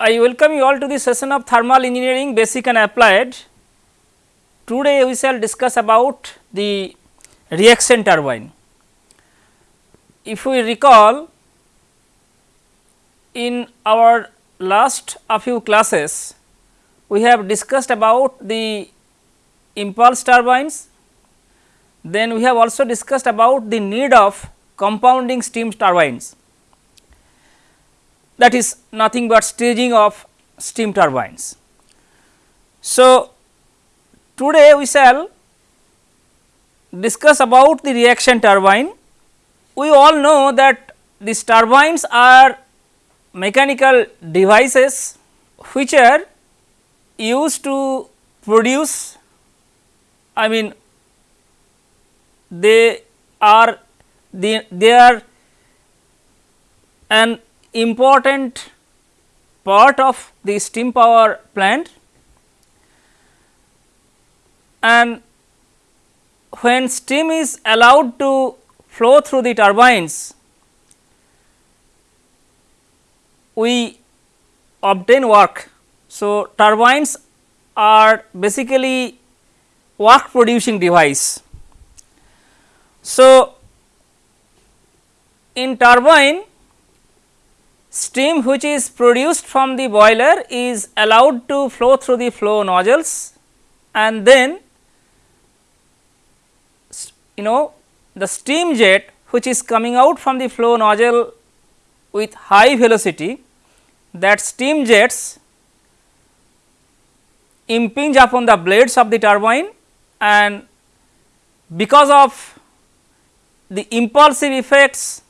I welcome you all to the session of thermal engineering basic and applied. Today we shall discuss about the reaction turbine. If we recall in our last a few classes, we have discussed about the impulse turbines, then we have also discussed about the need of compounding steam turbines that is nothing but staging of steam turbines. So, today we shall discuss about the reaction turbine. We all know that these turbines are mechanical devices which are used to produce I mean they are the they are an important part of the steam power plant and when steam is allowed to flow through the turbines, we obtain work. So, turbines are basically work producing device. So, in turbine steam which is produced from the boiler is allowed to flow through the flow nozzles and then you know the steam jet which is coming out from the flow nozzle with high velocity that steam jets impinge upon the blades of the turbine and because of the impulsive effects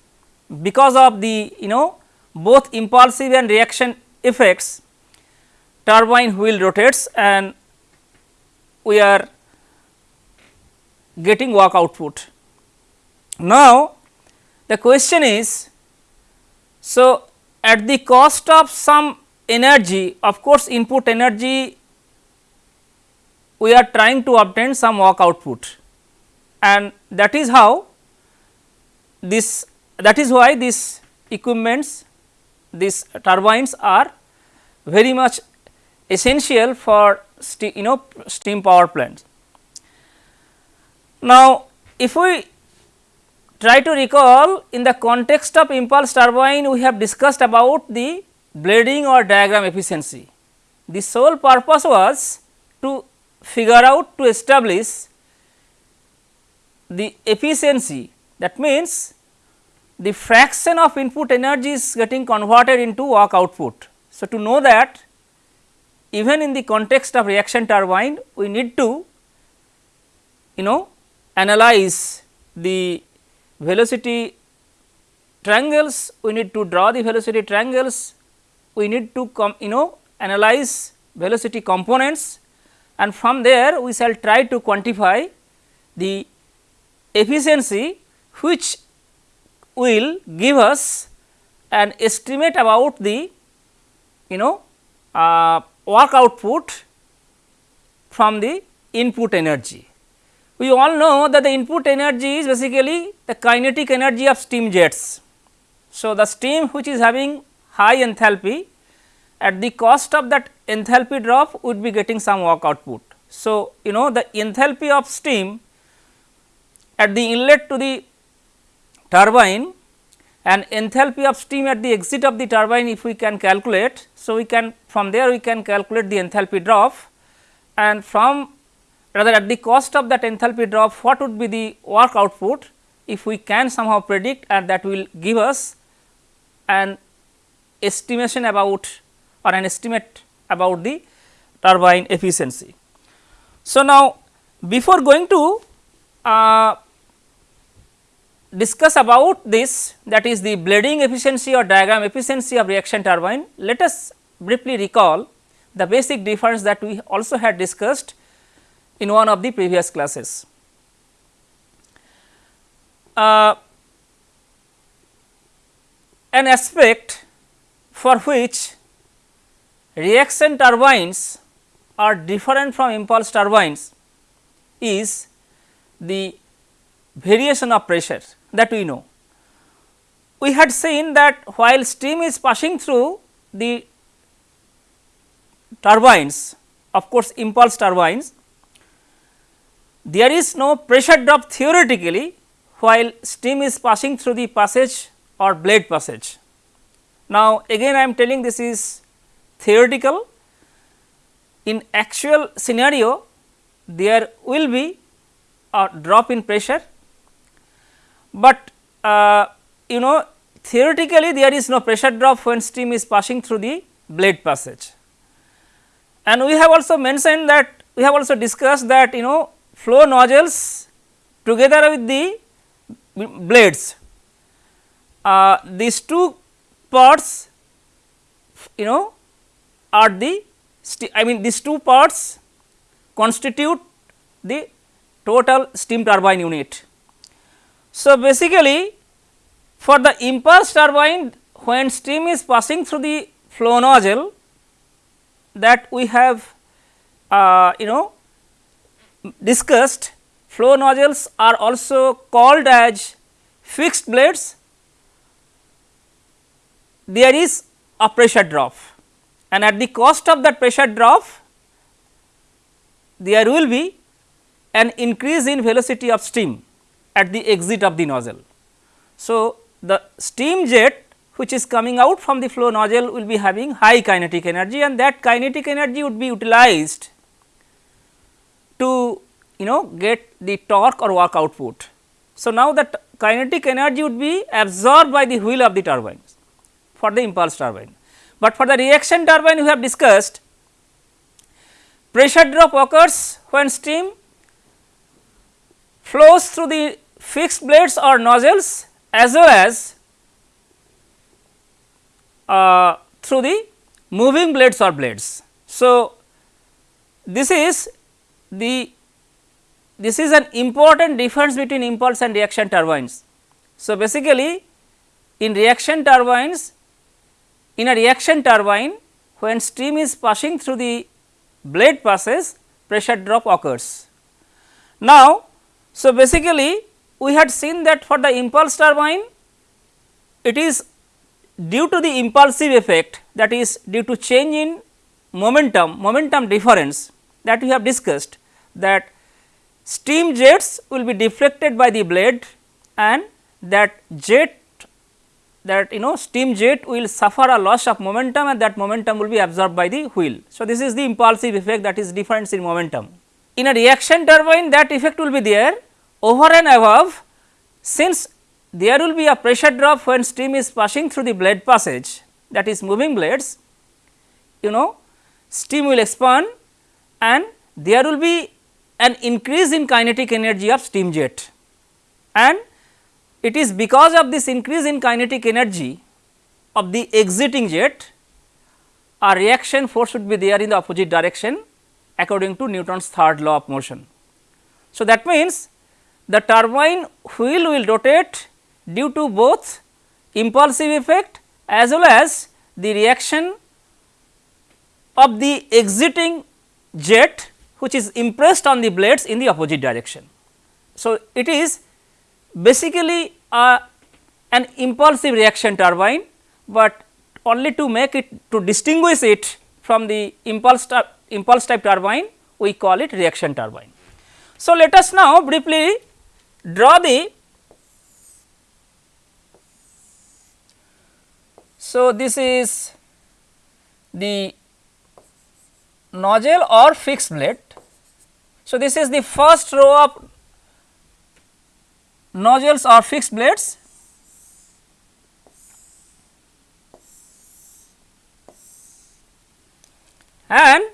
because of the you know both impulsive and reaction effects turbine wheel rotates and we are getting work output. Now, the question is so at the cost of some energy of course, input energy we are trying to obtain some work output and that is how this that is why this equipments these turbines are very much essential for you know steam power plants. Now, if we try to recall in the context of impulse turbine we have discussed about the blading or diagram efficiency. The sole purpose was to figure out to establish the efficiency that means the fraction of input energy is getting converted into work output. So, to know that even in the context of reaction turbine we need to you know analyze the velocity triangles, we need to draw the velocity triangles, we need to come you know analyze velocity components and from there we shall try to quantify the efficiency which will give us an estimate about the you know uh, work output from the input energy. We all know that the input energy is basically the kinetic energy of steam jets. So, the steam which is having high enthalpy at the cost of that enthalpy drop would be getting some work output. So, you know the enthalpy of steam at the inlet to the turbine and enthalpy of steam at the exit of the turbine if we can calculate. So, we can from there we can calculate the enthalpy drop and from rather at the cost of that enthalpy drop what would be the work output if we can somehow predict and that will give us an estimation about or an estimate about the turbine efficiency. So, now before going to uh, discuss about this that is the blading efficiency or diagram efficiency of reaction turbine, let us briefly recall the basic difference that we also had discussed in one of the previous classes. Uh, an aspect for which reaction turbines are different from impulse turbines is the variation of pressure that we know. We had seen that while steam is passing through the turbines of course impulse turbines there is no pressure drop theoretically while steam is passing through the passage or blade passage. Now, again I am telling this is theoretical in actual scenario there will be a drop in pressure, but uh, you know theoretically there is no pressure drop when steam is passing through the blade passage. And we have also mentioned that we have also discussed that you know flow nozzles together with the blades uh, these two parts you know are the I mean these two parts constitute the total steam turbine unit. So, basically for the impulse turbine when steam is passing through the flow nozzle that we have uh, you know discussed flow nozzles are also called as fixed blades. There is a pressure drop and at the cost of that pressure drop there will be an increase in velocity of steam at the exit of the nozzle. So, the steam jet which is coming out from the flow nozzle will be having high kinetic energy and that kinetic energy would be utilized to you know get the torque or work output. So, now that kinetic energy would be absorbed by the wheel of the turbine for the impulse turbine. But for the reaction turbine we have discussed pressure drop occurs when steam flows through the fixed blades or nozzles as well as uh, through the moving blades or blades. So, this is the this is an important difference between impulse and reaction turbines. So, basically in reaction turbines in a reaction turbine when steam is passing through the blade passes pressure drop occurs. Now, so basically we had seen that for the impulse turbine it is due to the impulsive effect that is due to change in momentum, momentum difference that we have discussed that steam jets will be deflected by the blade and that jet that you know steam jet will suffer a loss of momentum and that momentum will be absorbed by the wheel. So, this is the impulsive effect that is difference in momentum. In a reaction turbine that effect will be there over and above since there will be a pressure drop when steam is passing through the blade passage that is moving blades you know steam will expand and there will be an increase in kinetic energy of steam jet and it is because of this increase in kinetic energy of the exiting jet a reaction force would be there in the opposite direction according to Newton's third law of motion. So, that means the turbine wheel will rotate due to both impulsive effect as well as the reaction of the exiting jet which is impressed on the blades in the opposite direction. So, it is basically a, an impulsive reaction turbine, but only to make it to distinguish it from the impulse, impulse type turbine we call it reaction turbine. So, let us now briefly draw the so this is the nozzle or fixed blade. So, this is the first row of nozzles or fixed blades and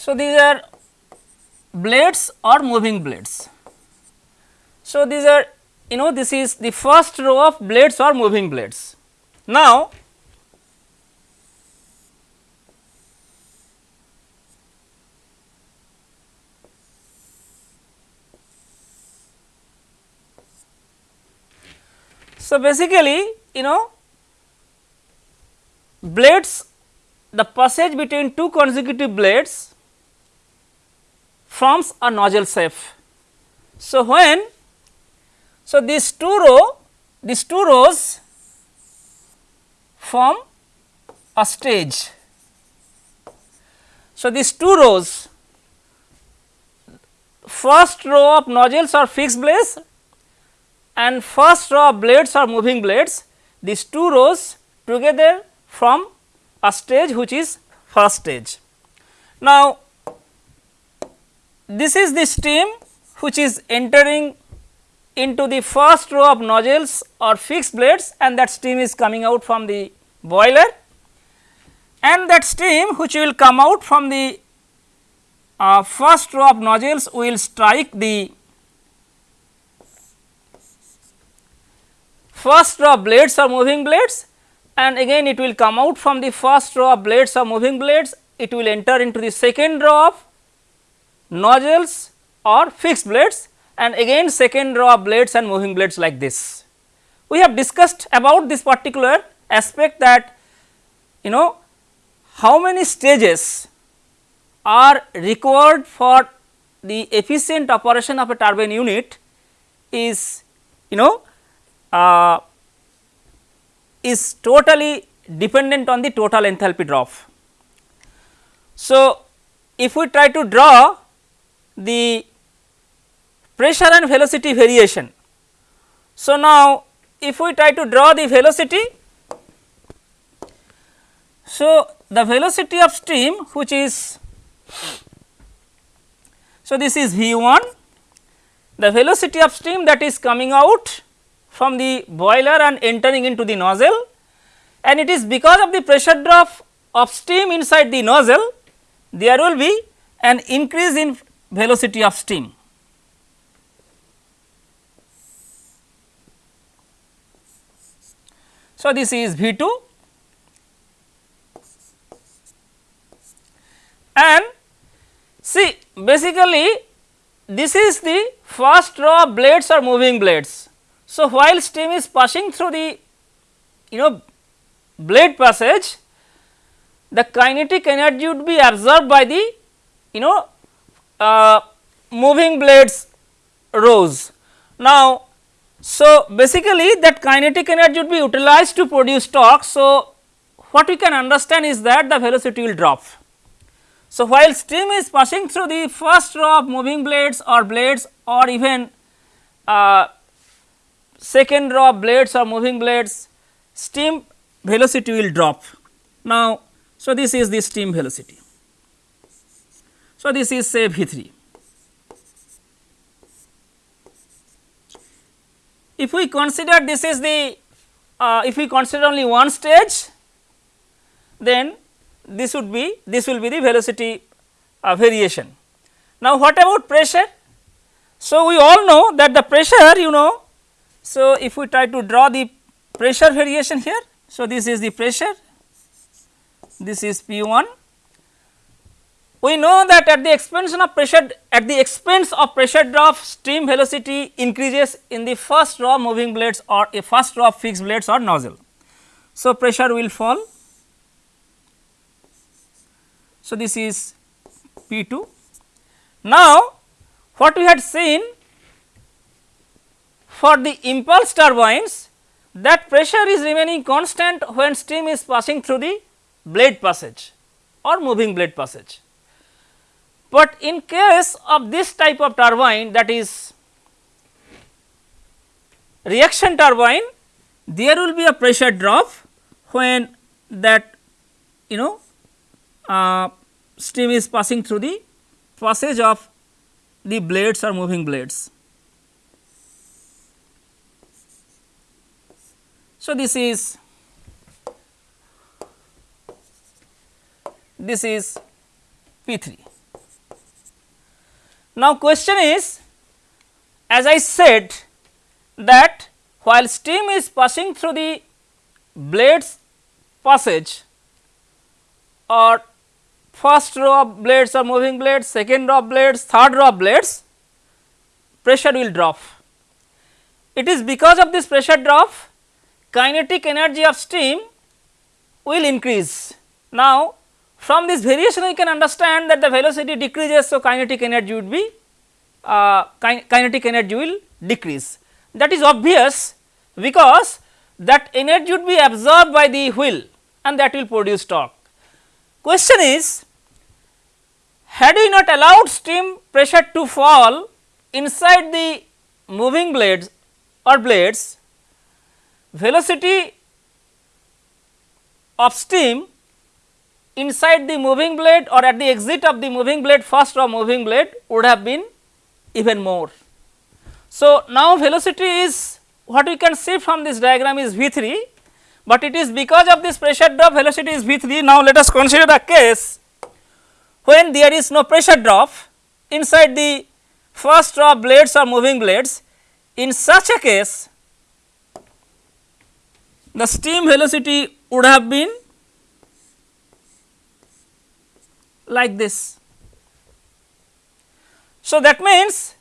So, these are blades or moving blades. So, these are you know this is the first row of blades or moving blades. Now, So, basically you know blades the passage between two consecutive blades forms a nozzle shape. So, when so these two row these two rows form a stage. So, these two rows first row of nozzles are fixed blades and first row of blades are moving blades these two rows together form a stage which is first stage. Now, this is the steam which is entering into the first row of nozzles or fixed blades and that steam is coming out from the boiler. And that steam which will come out from the uh, first row of nozzles will strike the first row of blades or moving blades. And again it will come out from the first row of blades or moving blades. It will enter into the second row of nozzles or fixed blades and again second row of blades and moving blades like this. We have discussed about this particular aspect that you know how many stages are required for the efficient operation of a turbine unit is you know uh, is totally dependent on the total enthalpy drop. So, if we try to draw the pressure and velocity variation. So, now if we try to draw the velocity, so the velocity of steam which is so this is V 1 the velocity of steam that is coming out from the boiler and entering into the nozzle and it is because of the pressure drop of steam inside the nozzle there will be an increase in velocity of steam. So, this is V 2 and see basically this is the first row of blades or moving blades. So, while steam is passing through the you know blade passage the kinetic energy would be absorbed by the you know uh, moving blades rows. Now, so basically that kinetic energy would be utilized to produce torque. So, what we can understand is that the velocity will drop. So, while steam is passing through the first row of moving blades or blades or even uh, second row of blades or moving blades, steam velocity will drop. Now, so this is the steam velocity. So, this is say V 3. If we consider this is the uh, if we consider only one stage then this would be this will be the velocity uh, variation. Now, what about pressure? So, we all know that the pressure you know. So, if we try to draw the pressure variation here. So, this is the pressure this is P 1 we know that at the expansion of pressure at the expense of pressure drop stream velocity increases in the first row moving blades or a first row fixed blades or nozzle. So, pressure will fall. So, this is P 2. Now, what we had seen for the impulse turbines that pressure is remaining constant when steam is passing through the blade passage or moving blade passage. But in case of this type of turbine that is reaction turbine, there will be a pressure drop when that you know uh, steam is passing through the passage of the blades or moving blades. So, this is this is P 3. Now, question is as I said that while steam is passing through the blades passage or first row of blades or moving blades, second row of blades, third row of blades, pressure will drop. It is because of this pressure drop kinetic energy of steam will increase. Now, from this variation we can understand that the velocity decreases. So, kinetic energy would be uh, kin kinetic energy will decrease that is obvious because that energy would be absorbed by the wheel and that will produce torque. Question is had we not allowed steam pressure to fall inside the moving blades or blades velocity of steam inside the moving blade or at the exit of the moving blade first or moving blade would have been even more. So, now velocity is what we can see from this diagram is V 3, but it is because of this pressure drop velocity is V 3. Now, let us consider a case when there is no pressure drop inside the first row blades or moving blades. In such a case, the steam velocity would have been like this. So, that means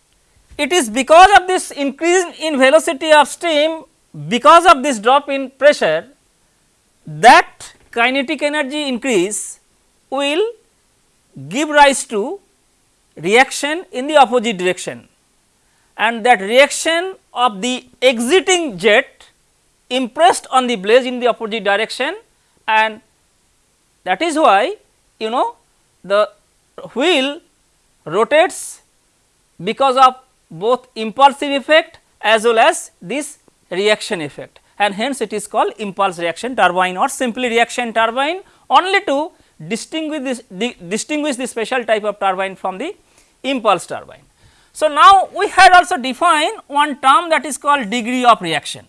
it is because of this increase in velocity of steam because of this drop in pressure that kinetic energy increase will give rise to reaction in the opposite direction and that reaction of the exiting jet impressed on the blades in the opposite direction and that is why you know the wheel rotates because of both impulsive effect as well as this reaction effect and hence it is called impulse reaction turbine or simply reaction turbine only to distinguish this di distinguish the special type of turbine from the impulse turbine. So, now we had also defined one term that is called degree of reaction.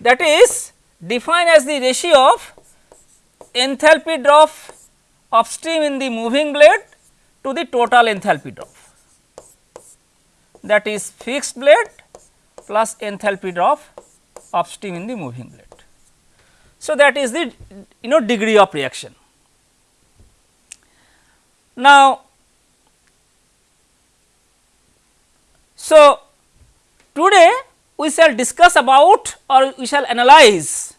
That is defined as the ratio of enthalpy drop of steam in the moving blade to the total enthalpy drop that is fixed blade plus enthalpy drop of steam in the moving blade. So, that is the you know degree of reaction. Now, so today we shall discuss about or we shall analyze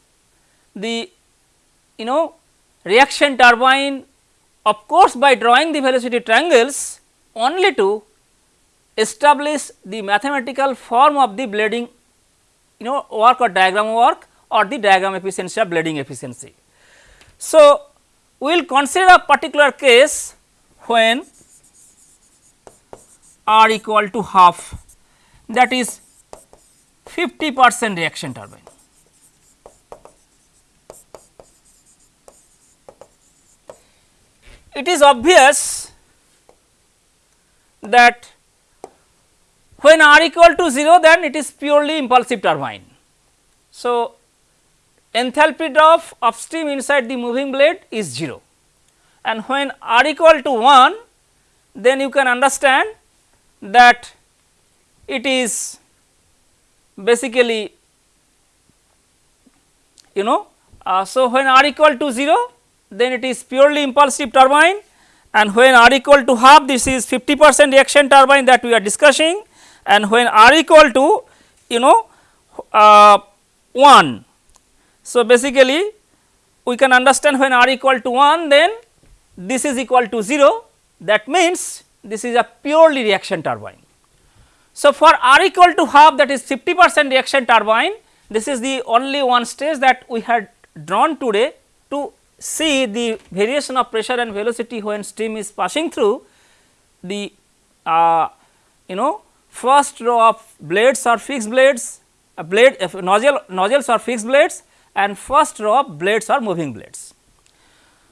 the you know reaction turbine of course by drawing the velocity triangles only to establish the mathematical form of the blading you know work or diagram work or the diagram efficiency or blading efficiency. So, we will consider a particular case when r equal to half that is 50 percent reaction turbine. It is obvious that when R equal to 0 then it is purely impulsive turbine. So, enthalpy drop of steam inside the moving blade is 0 and when R equal to 1 then you can understand that it is basically you know. Uh, so, when r equal to 0 then it is purely impulsive turbine and when r equal to half this is 50 percent reaction turbine that we are discussing and when r equal to you know uh, 1. So, basically we can understand when r equal to 1 then this is equal to 0 that means this is a purely reaction turbine. So, for R equal to half that is 50 percent reaction turbine this is the only one stage that we had drawn today to see the variation of pressure and velocity when steam is passing through the uh, you know first row of blades or fixed blades a blade nozzle nozzles or fixed blades and first row of blades or moving blades.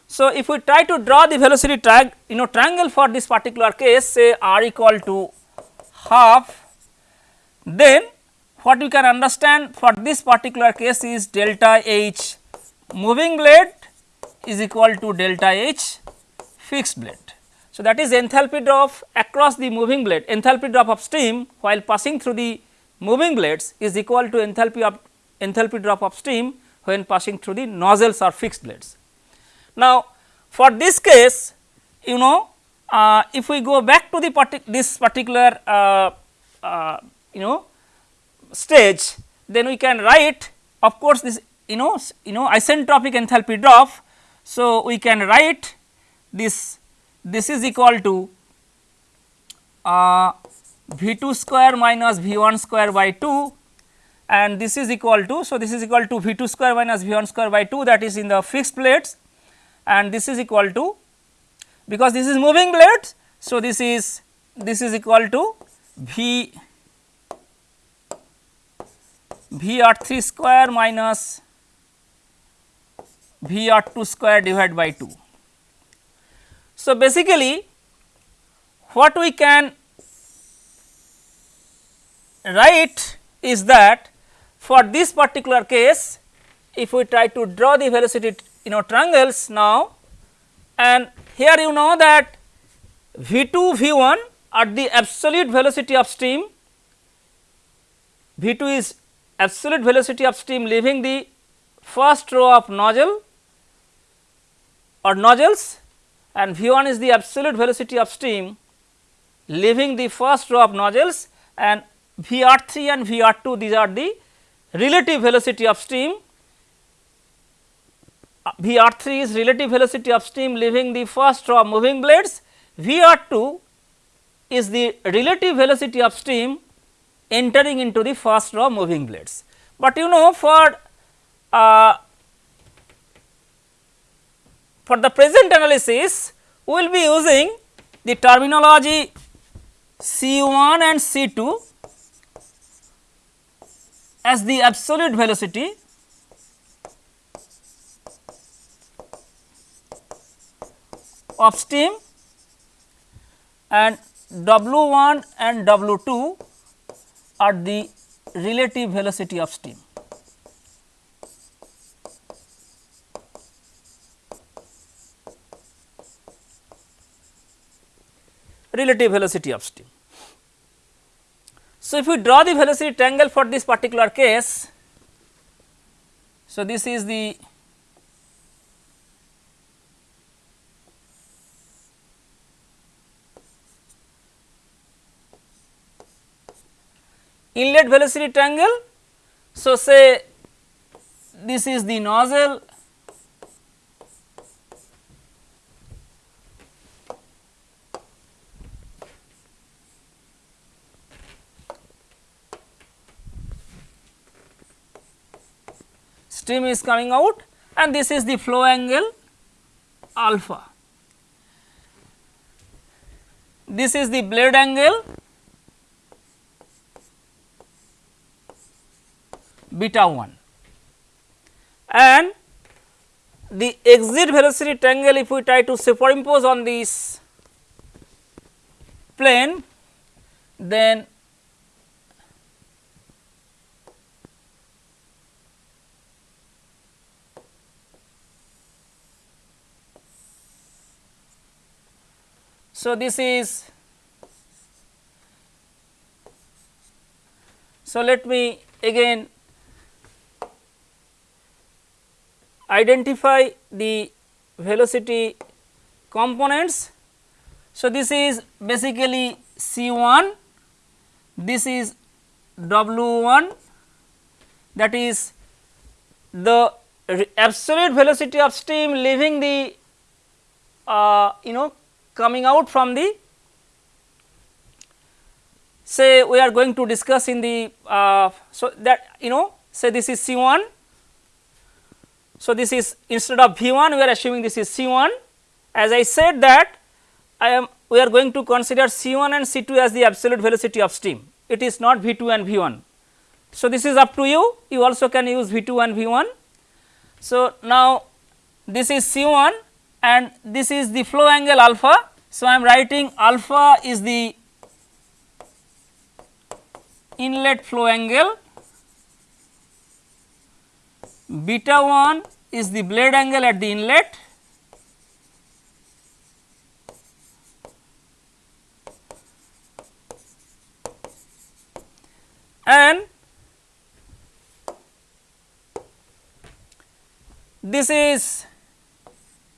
So, if we try to draw the velocity you know triangle for this particular case say r equal to half then what we can understand for this particular case is delta H moving blade is equal to delta H fixed blade. So, that is enthalpy drop across the moving blade enthalpy drop of steam while passing through the moving blades is equal to enthalpy of enthalpy drop of steam when passing through the nozzles or fixed blades. Now, For this case you know uh, if we go back to the partic this particular uh, uh, you know stage then we can write of course this you know you know isentropic enthalpy drop. So, we can write this this is equal to uh, V 2 square minus V 1 square by 2 and this is equal to. So, this is equal to V 2 square minus V 1 square by 2 that is in the fixed plates and this is equal to because this is moving plates. So, this is this is equal to V V r 3 square minus V r 2 square divided by 2. So, basically what we can write is that for this particular case if we try to draw the velocity you know triangles now and here you know that V 2 V 1 at the absolute velocity of stream V 2 is absolute velocity of stream leaving the first row of nozzle or nozzles and V 1 is the absolute velocity of stream leaving the first row of nozzles and V r 3 and V r 2 these are the relative velocity of stream. V r 3 is relative velocity of stream leaving the first row moving blades, V r 2 is the relative velocity of stream entering into the first row moving blades. But you know for uh, for the present analysis we will be using the terminology C 1 and C 2 as the absolute velocity of steam and W 1 and W 2 are the relative velocity of steam. relative velocity of steam. So, if we draw the velocity triangle for this particular case, so this is the inlet velocity triangle. So, say this is the nozzle stream is coming out and this is the flow angle alpha. This is the blade angle beta 1 and the exit velocity triangle if we try to superimpose on this plane then So, this is so let me again identify the velocity components. So, this is basically C 1, this is W 1 that is the absolute velocity of steam leaving the uh, you know coming out from the say we are going to discuss in the uh, so that you know say this is C 1. So, this is instead of V 1 we are assuming this is C 1 as I said that I am we are going to consider C 1 and C 2 as the absolute velocity of steam it is not V 2 and V 1. So, this is up to you you also can use V 2 and V 1. So, now this is C 1 and this is the flow angle alpha. So, I am writing alpha is the inlet flow angle, beta 1 is the blade angle at the inlet and this is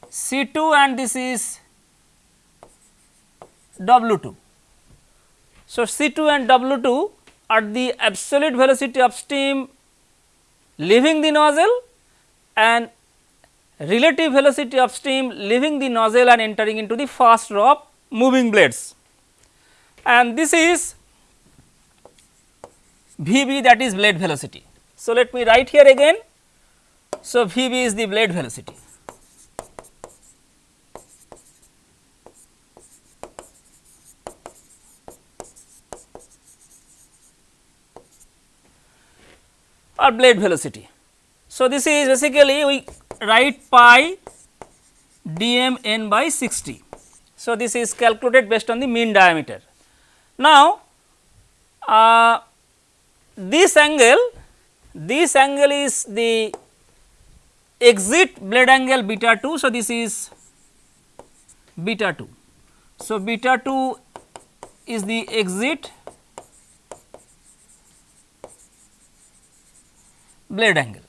C 2 and this is W 2. So, C 2 and W 2 are the absolute velocity of steam leaving the nozzle and relative velocity of steam leaving the nozzle and entering into the first row of moving blades. And this is V b that is blade velocity. So, let me write here again. So, V b is the blade velocity. or blade velocity. So, this is basically we write pi dm n by 60. So, this is calculated based on the mean diameter. Now, uh, this angle this angle is the exit blade angle beta 2. So, this is beta 2. So, beta 2 is the exit blade angle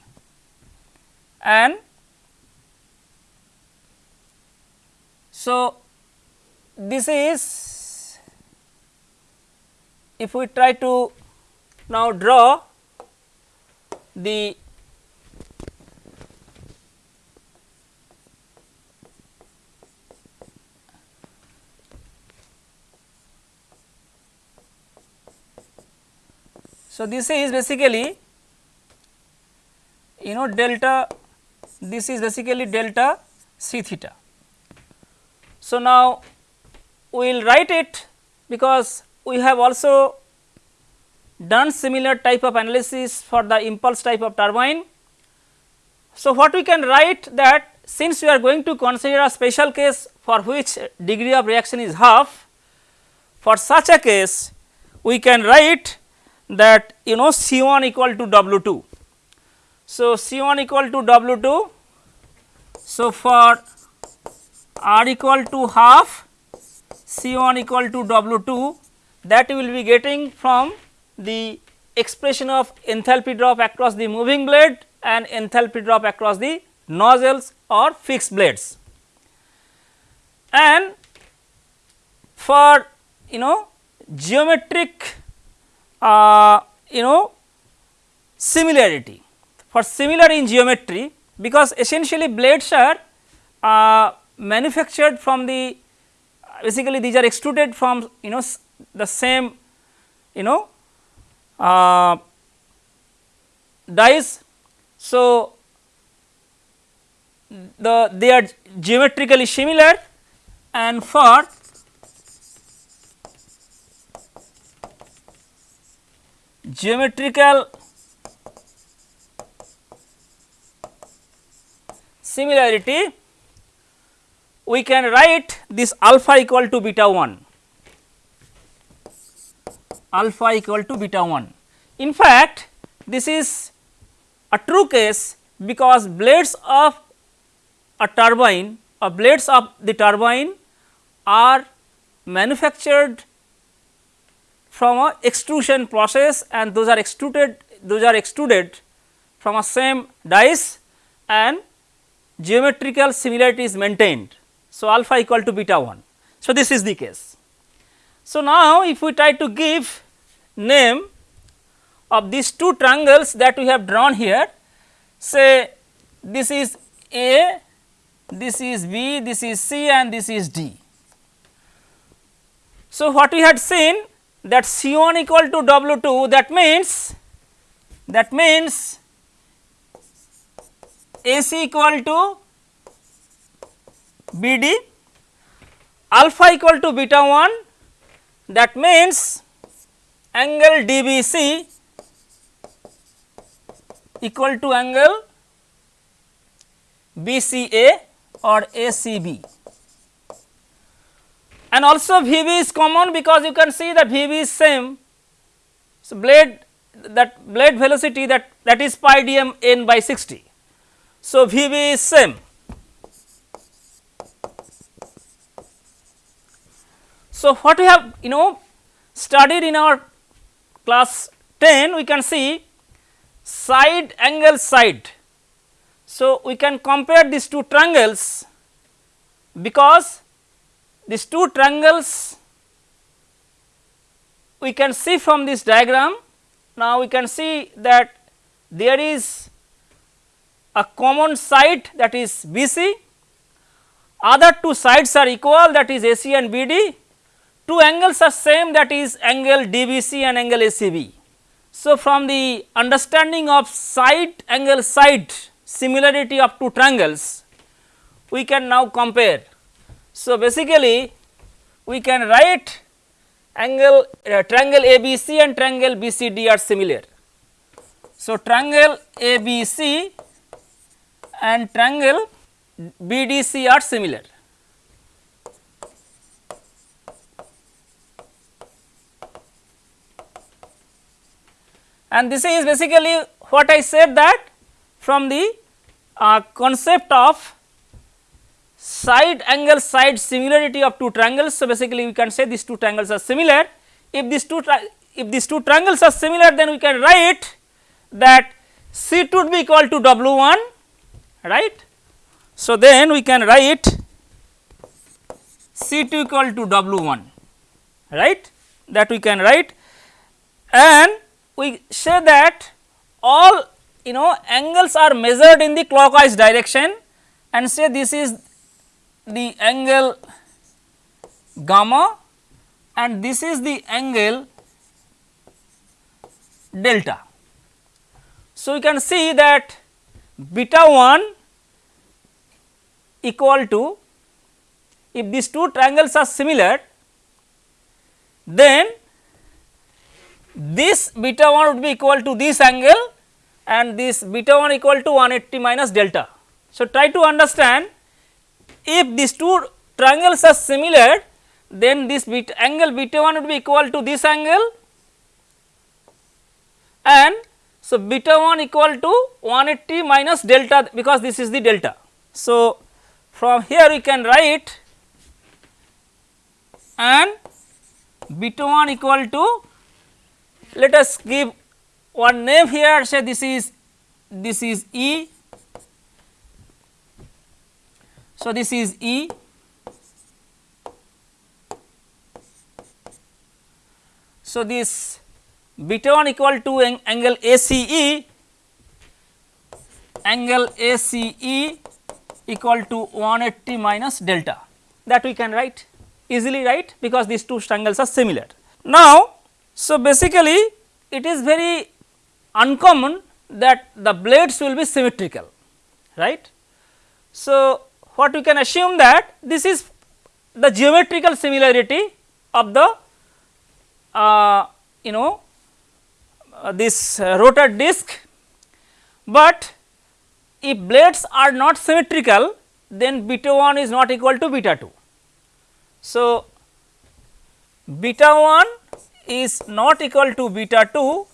and so this is if we try to now draw the So, this is basically you know delta this is basically delta c theta. So, now we will write it because we have also done similar type of analysis for the impulse type of turbine. So, what we can write that since we are going to consider a special case for which degree of reaction is half, for such a case we can write that you know C 1 equal to W 2 so, C 1 equal to W 2. So, for R equal to half C 1 equal to W 2 that we will be getting from the expression of enthalpy drop across the moving blade and enthalpy drop across the nozzles or fixed blades. And for you know geometric uh, you know similarity for similar in geometry because essentially blades are uh, manufactured from the basically these are extruded from you know the same you know uh, dies. So, the they are geometrically similar and for geometrical similarity we can write this alpha equal to beta 1 alpha equal to beta 1. In fact, this is a true case because blades of a turbine or blades of the turbine are manufactured from a extrusion process and those are extruded those are extruded from a same dies and geometrical similarity is maintained. So, alpha equal to beta 1. So, this is the case. So, now if we try to give name of these two triangles that we have drawn here, say this is A, this is B, this is C and this is D. So, what we had seen that C 1 equal to W 2 that means that means AC equal to BD alpha equal to beta 1 that means angle DBC equal to angle BCA or ACB and also VB is common because you can see that VB is same. So, blade that blade velocity that that is pi dm n by 60. So, VB is same. So, what we have you know studied in our class 10 we can see side angle side. So, we can compare these two triangles because these two triangles we can see from this diagram. Now, we can see that there is a common side that is BC, other two sides are equal that is AC and BD, two angles are same that is angle DBC and angle ACB. So, from the understanding of side angle side similarity of two triangles, we can now compare. So, basically we can write angle uh, triangle ABC and triangle BCD are similar. So, triangle ABC and triangle BDC are similar. And this is basically what I said that from the uh, concept of side angle side similarity of two triangles. So, basically we can say these two triangles are similar. If these two if these two triangles are similar then we can write that C2 would be equal to W1 right. So, then we can write C2 equal to W1 right that we can write and we say that all you know angles are measured in the clockwise direction and say this is the angle gamma and this is the angle delta. So, we can see that beta 1 equal to if these two triangles are similar then this beta 1 would be equal to this angle and this beta 1 equal to 180 minus delta. So, try to understand if these two triangles are similar then this angle beta 1 would be equal to this angle and so beta 1 equal to 180 minus delta because this is the delta. So, from here we can write and beta 1 equal to let us give one name here say this is this is E so, this is E So, this beta 1 equal to ang angle ACE angle ACE equal to 180 minus delta that we can write easily write because these two triangles are similar. Now, so basically it is very uncommon that the blades will be symmetrical right. So, what we can assume that this is the geometrical similarity of the uh, you know this uh, rotor disc, but if blades are not symmetrical then beta 1 is not equal to beta 2. So, beta 1 is not equal to beta 2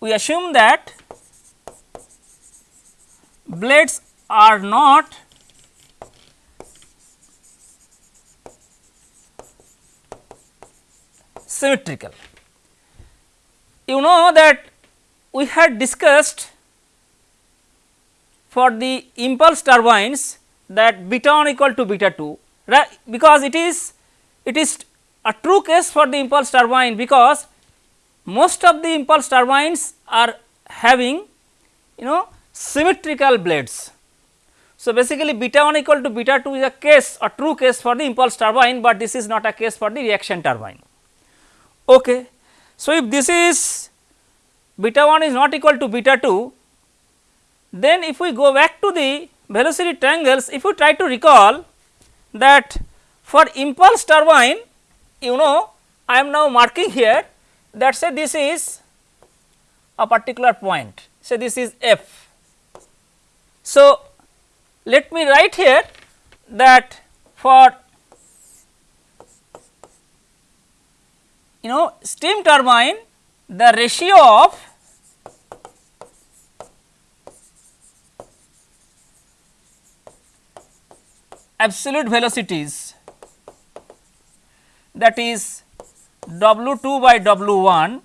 we assume that blades are not symmetrical. You know that we had discussed for the impulse turbines that beta 1 equal to beta 2 right because it is it is a true case for the impulse turbine because most of the impulse turbines are having you know symmetrical blades. So, basically beta 1 equal to beta 2 is a case a true case for the impulse turbine, but this is not a case for the reaction turbine. Okay. So, if this is beta 1 is not equal to beta 2, then if we go back to the velocity triangles, if we try to recall that for impulse turbine, you know I am now marking here that say this is a particular point, say this is f. So, let me write here that for you know steam turbine the ratio of absolute velocities that is W 2 by W 1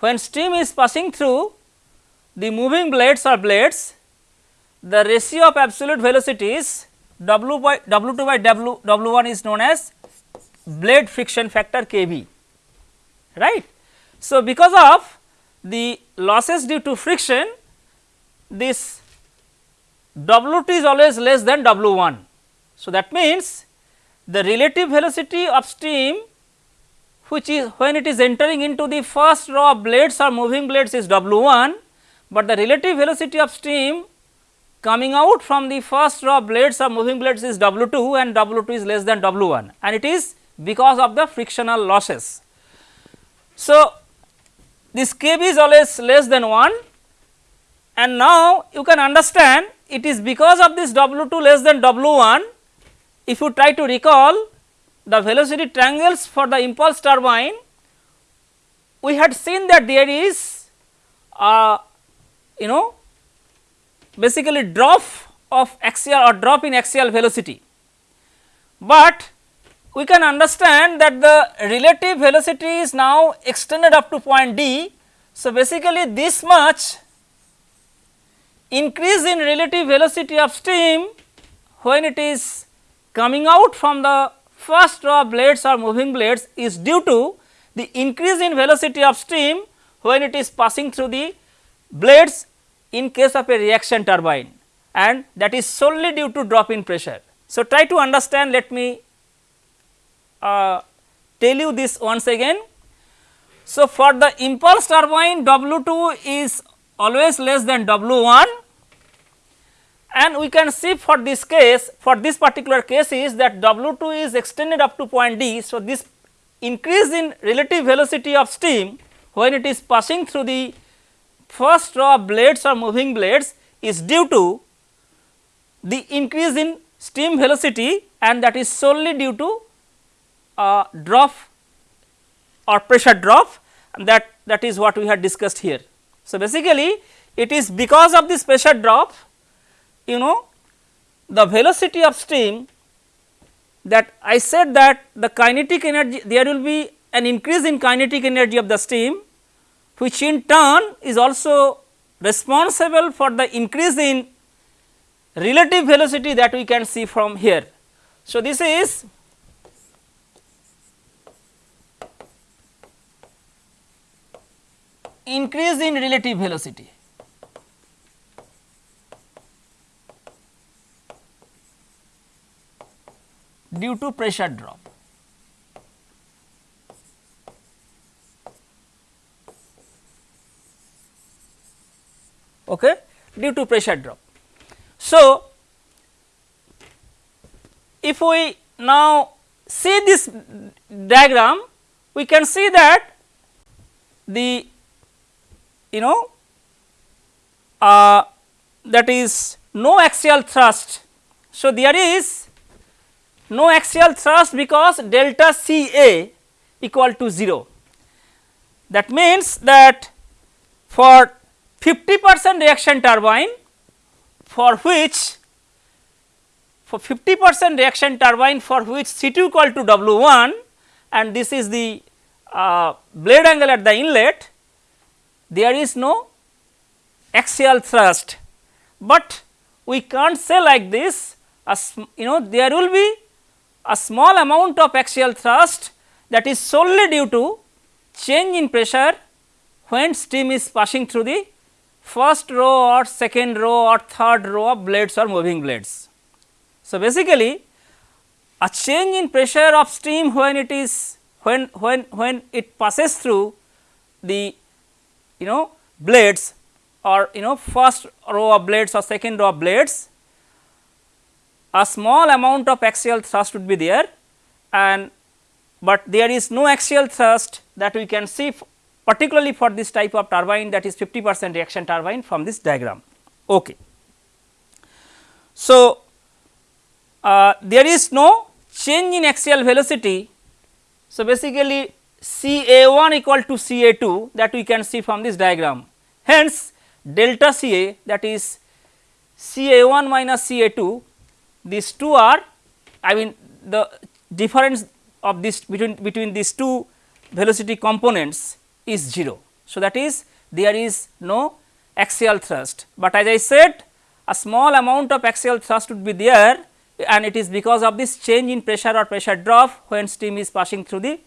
when steam is passing through the moving blades or blades the ratio of absolute velocities W by W 2 by W W 1 is known as blade friction factor Kb right. So, because of the losses due to friction this W 2 is always less than W 1. So, that means the relative velocity of steam which is when it is entering into the first row of blades or moving blades is W 1, but the relative velocity of steam coming out from the first row of blades or moving blades is W 2 and W 2 is less than W 1 and it is because of the frictional losses. So, this Kb is always less than 1 and now you can understand it is because of this W 2 less than W 1 if you try to recall the velocity triangles for the impulse turbine, we had seen that there is a you know basically drop of axial or drop in axial velocity, but we can understand that the relative velocity is now extended up to point D. So, basically this much increase in relative velocity of steam when it is coming out from the first row of blades or moving blades is due to the increase in velocity of steam when it is passing through the blades in case of a reaction turbine and that is solely due to drop in pressure. So, try to understand let me uh, tell you this once again. So, for the impulse turbine W 2 is always less than W 1 and we can see for this case for this particular case is that W 2 is extended up to point D. So, this increase in relative velocity of steam when it is passing through the first row of blades or moving blades is due to the increase in steam velocity and that is solely due to a drop or pressure drop and that that is what we had discussed here. So, basically it is because of this pressure drop you know the velocity of steam that I said that the kinetic energy there will be an increase in kinetic energy of the steam which in turn is also responsible for the increase in relative velocity that we can see from here. So, this is increase in relative velocity. due to pressure drop. Okay, due to pressure drop. So, if we now see this diagram, we can see that the you know uh, that is no axial thrust. So, there is no axial thrust because delta C A equal to 0. That means that for 50 percent reaction turbine for which for 50 percent reaction turbine for which C 2 equal to W 1 and this is the uh, blade angle at the inlet there is no axial thrust, but we can't say like this as you know there will be a small amount of axial thrust that is solely due to change in pressure when steam is passing through the first row or second row or third row of blades or moving blades. So, basically a change in pressure of steam when it is when when when it passes through the you know blades or you know first row of blades or second row of blades a small amount of axial thrust would be there and but there is no axial thrust that we can see particularly for this type of turbine that is 50 percent reaction turbine from this diagram. Okay. So, uh, there is no change in axial velocity. So, basically C A 1 equal to C A 2 that we can see from this diagram. Hence, delta C A that is C A 1 minus C A 2 these two are I mean the difference of this between between these two velocity components is 0. So, that is there is no axial thrust, but as I said a small amount of axial thrust would be there and it is because of this change in pressure or pressure drop when steam is passing through the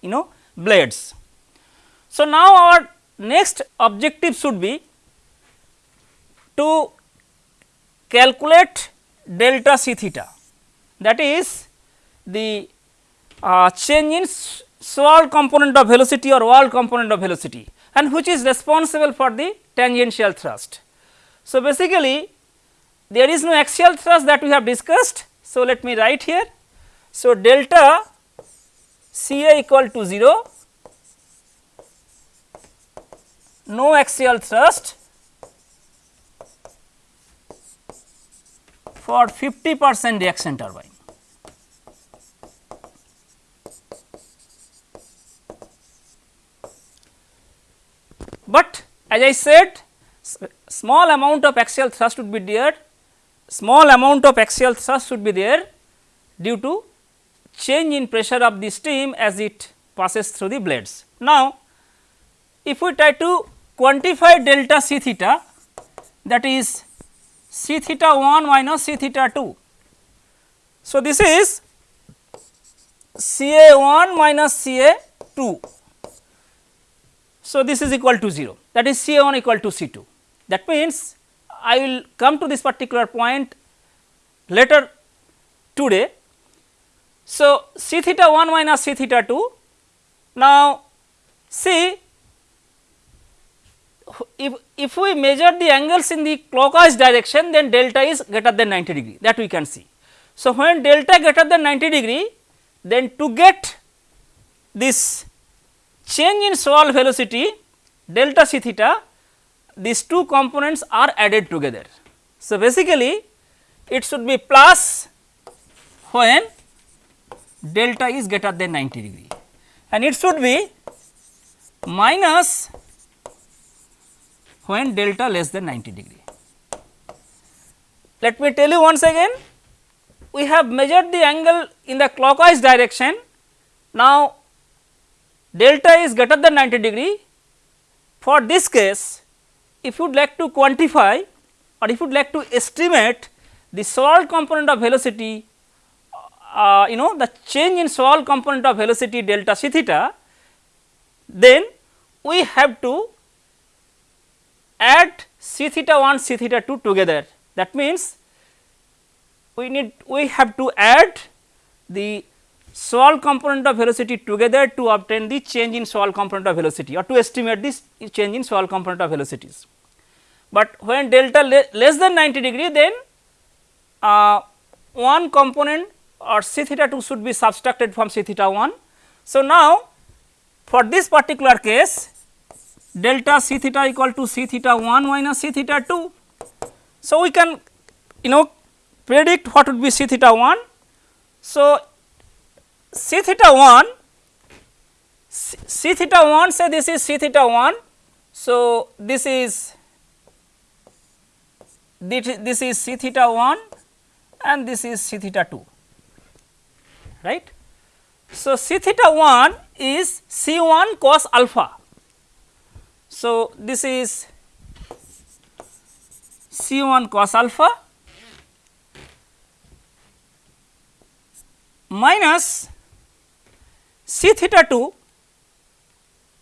you know blades. So, now our next objective should be to calculate delta c theta that is the uh, change in Swirl component of velocity or wall component of velocity and which is responsible for the tangential thrust. So, basically there is no axial thrust that we have discussed. So, let me write here. So, delta C A equal to 0, no axial thrust. For 50 percent reaction turbine. But as I said small amount of axial thrust would be there, small amount of axial thrust should be there due to change in pressure of the steam as it passes through the blades. Now, if we try to quantify delta c theta that is c theta 1 minus c theta 2. So, this is C A 1 minus C A 2 so, this is equal to 0 that is C A 1 equal to C 2 that means I will come to this particular point later today. So, C theta 1 minus C theta 2 now see if, if we measure the angles in the clockwise direction then delta is greater than 90 degree that we can see. So, when delta greater than 90 degree then to get this change in swirl velocity delta c theta these two components are added together. So, basically it should be plus when delta is greater than 90 degree and it should be minus when delta less than 90 degree. Let me tell you once again we have measured the angle in the clockwise direction. Now, delta is greater than 90 degree. For this case, if you would like to quantify or if you would like to estimate the swirl component of velocity, uh, you know the change in swirl component of velocity delta c theta, then we have to add c theta 1 c theta 2 together. That means, we need we have to add the swirl component of velocity together to obtain the change in swirl component of velocity or to estimate this change in swirl component of velocities. But when delta le less than 90 degree then uh, one component or c theta 2 should be subtracted from c theta 1. So, now for this particular case delta c theta equal to c theta 1 minus c theta 2. So, we can you know predict what would be c theta 1. So, c theta 1 c theta 1 say this is c theta 1. So, this is this is c theta 1 and this is c theta 2 right. So, c theta 1 is c 1 cos alpha. So, this is c 1 cos alpha minus C theta 2,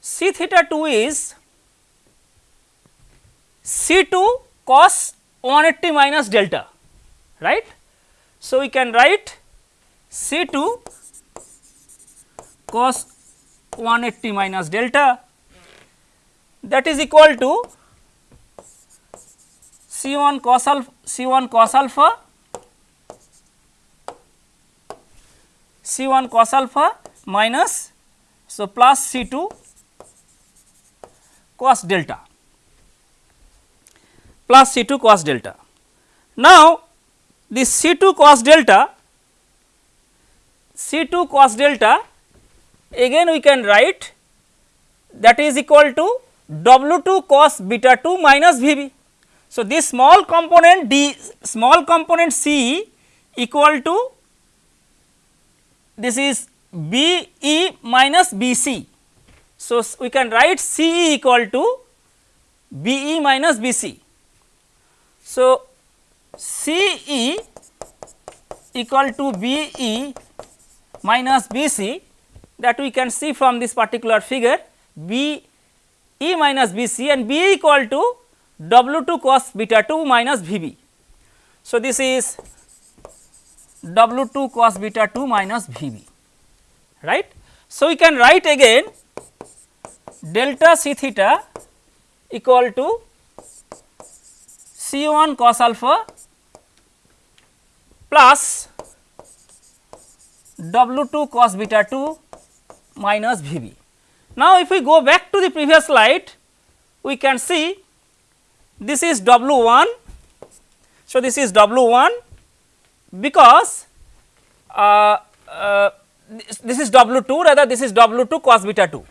C theta 2 is C 2 cos 180 minus delta, right. So, we can write C 2 cos 180 minus delta that is equal to C 1 cos alpha C 1 cos alpha C 1 cos alpha minus so plus C 2 cos delta plus C 2 cos delta. Now, this C 2 cos delta C 2 cos delta again we can write that is equal to W 2 cos beta 2 minus V b. So, this small component d small component C equal to this is B E minus B C. So, we can write C E equal to B E minus B C. So, C E equal to B e minus B c that we can see from this particular figure B e minus B c and B equal to W 2 cos beta 2 minus V b. So, this is W 2 cos beta 2 minus V b right. So, we can write again delta C theta equal to C 1 cos alpha plus W 2 cos beta 2 minus V b. Now, if we go back to the previous slide, we can see this is W 1. So, this is W 1 because uh, uh, this, this is W 2 rather this is W 2 cos beta 2.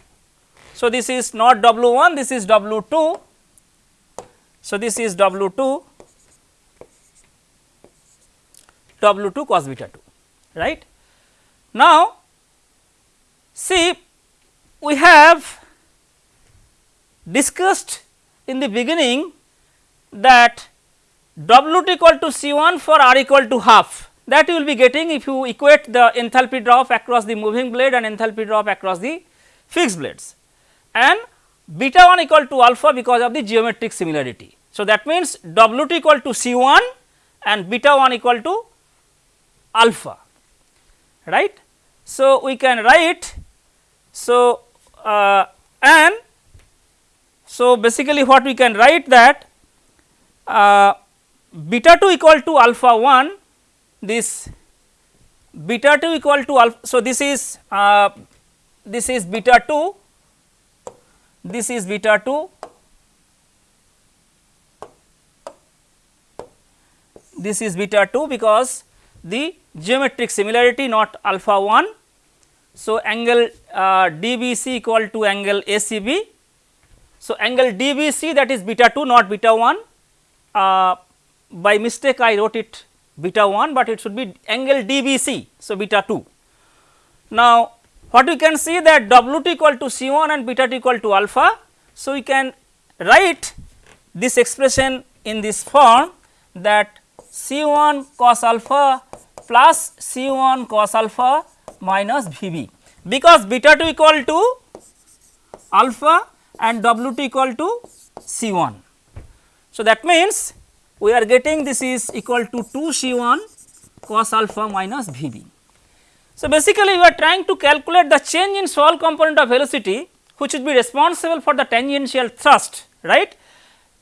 So, this is not W 1 this is W 2. So, this is W 2 W 2 cos beta 2 right. Now, see we have discussed in the beginning that W t equal to C 1 for R equal to half that you will be getting if you equate the enthalpy drop across the moving blade and enthalpy drop across the fixed blades and beta 1 equal to alpha because of the geometric similarity. So, that means W t equal to C 1 and beta 1 equal to alpha right. So, we can write so uh, and so basically what we can write that uh, beta 2 equal to alpha 1 this beta 2 equal to alpha. So, this is uh, this is beta 2 this is beta 2 this is beta 2 because the geometric similarity not alpha 1 so, angle uh, DBC equal to angle ACB. So, angle DBC that is beta 2 not beta 1 uh, by mistake I wrote it beta 1, but it should be angle DBC. So, beta 2. Now, what we can see that W t equal to C 1 and beta t equal to alpha. So, we can write this expression in this form that C 1 cos alpha plus C 1 cos alpha minus V b because beta 2 equal to alpha and W 2 equal to C 1. So, that means we are getting this is equal to 2 C 1 cos alpha minus V b. So, basically we are trying to calculate the change in Swirl component of velocity which would be responsible for the tangential thrust right.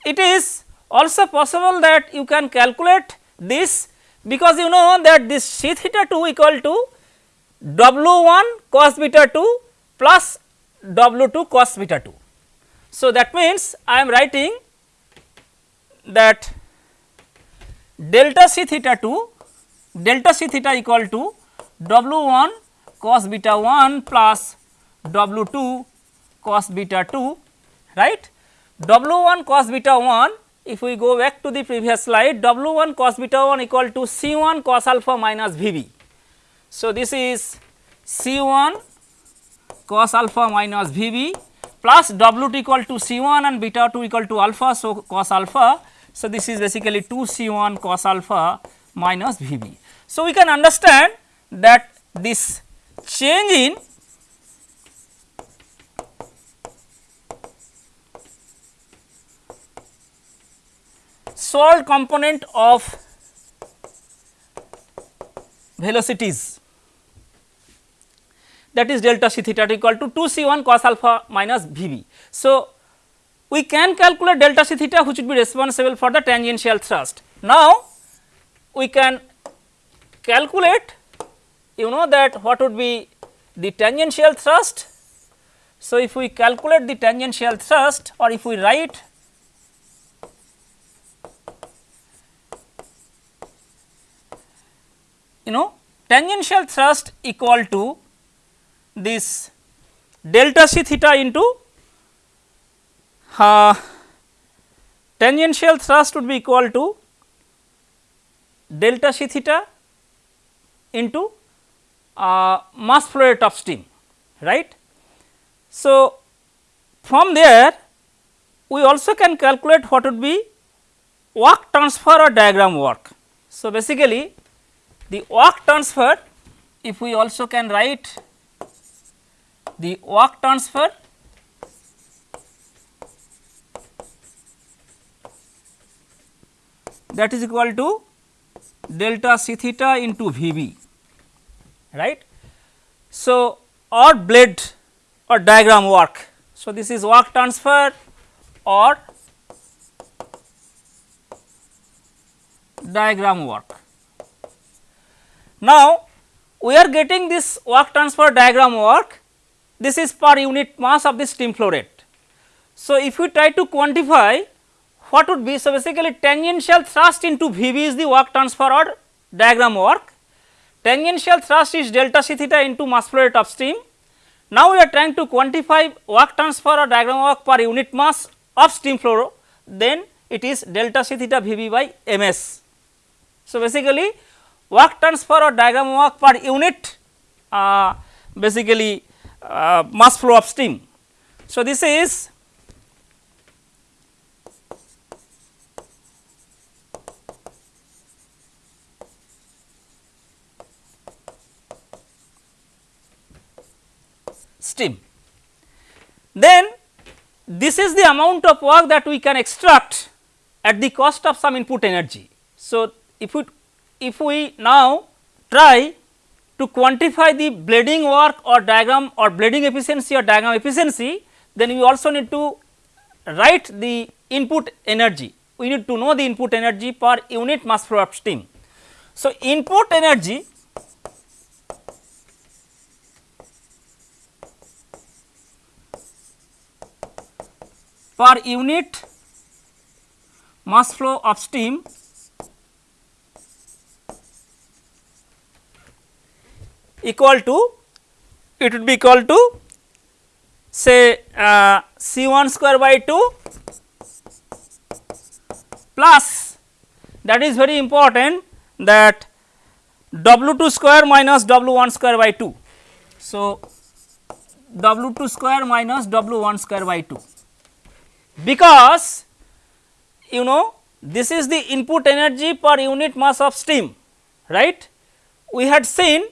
It is also possible that you can calculate this because you know that this c theta 2 equal to W 1 cos beta 2 plus W 2 cos beta 2. So, that means I am writing that delta c theta 2 delta c theta equal to W 1 cos beta 1 plus W 2 cos beta 2 right. W 1 cos beta 1 if we go back to the previous slide W 1 cos beta 1 equal to C 1 cos alpha minus V b so, this is C 1 cos alpha minus V b plus W 2 equal to C 1 and beta 2 equal to alpha. So, cos alpha. So, this is basically 2 C 1 cos alpha minus V b. So, we can understand that this change in swirl component of velocities that is delta c theta equal to 2 c 1 cos alpha minus V b. So, we can calculate delta c theta which would be responsible for the tangential thrust. Now, we can calculate you know that what would be the tangential thrust. So, if we calculate the tangential thrust or if we write you know tangential thrust equal to this delta c theta into uh, tangential thrust would be equal to delta c theta into uh, mass flow rate of steam right. So, from there we also can calculate what would be work transfer or diagram work. So, basically the work transfer if we also can write the work transfer that is equal to delta c theta into V b right. So, or blade or diagram work. So, this is work transfer or diagram work. Now, we are getting this work transfer diagram work this is per unit mass of the steam flow rate. So, if we try to quantify what would be so basically tangential thrust into V b is the work transfer or diagram work tangential thrust is delta c theta into mass flow rate of steam. Now, we are trying to quantify work transfer or diagram work per unit mass of steam flow then it is delta c theta V b by m s. So, basically work transfer or diagram work per unit uh, basically uh, mass flow of steam. So, this is steam. Then this is the amount of work that we can extract at the cost of some input energy. So, if we if we now try to quantify the blading work or diagram or blading efficiency or diagram efficiency, then we also need to write the input energy. We need to know the input energy per unit mass flow of steam. So, input energy per unit mass flow of steam equal to it would be equal to say uh, C 1 square by 2 plus that is very important that W 2 square minus W 1 square by 2. So, W 2 square minus W 1 square by 2 because you know this is the input energy per unit mass of steam right. We had seen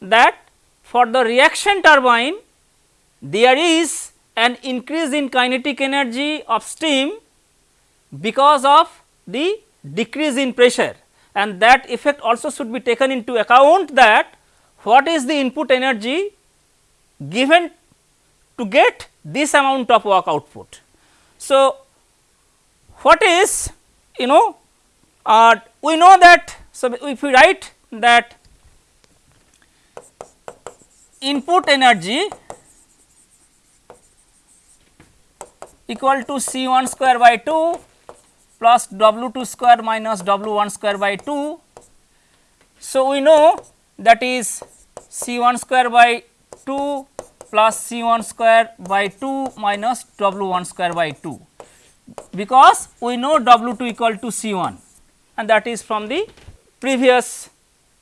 that for the reaction turbine there is an increase in kinetic energy of steam because of the decrease in pressure and that effect also should be taken into account that what is the input energy given to get this amount of work output. So, what is you know uh, we know that so if we write that input energy equal to C 1 square by 2 plus W 2 square minus W 1 square by 2. So, we know that is C 1 square by 2 plus C 1 square by 2 minus W 1 square by 2 because we know W 2 equal to C 1 and that is from the previous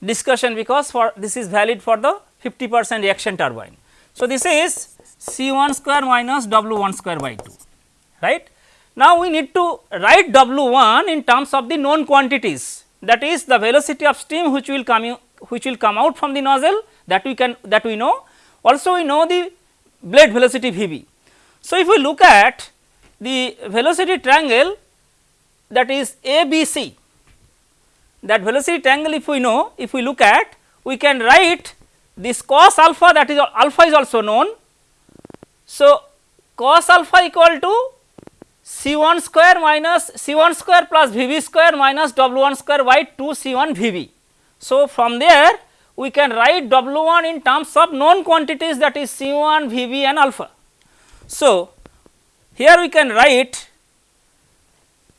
discussion because for this is valid for the 50 percent reaction turbine. So, this is C 1 square minus W 1 square by 2 right. Now, we need to write W 1 in terms of the known quantities that is the velocity of steam which will come which will come out from the nozzle that we can that we know also we know the blade velocity V b. So, if we look at the velocity triangle that is A B C that velocity triangle if we know if we look at we can write this cos alpha that is alpha is also known. So, cos alpha equal to C 1 square minus C 1 square plus V b square minus W 1 square by 2 C 1 V b. So, from there we can write W 1 in terms of known quantities that is C 1 V b and alpha. So, here we can write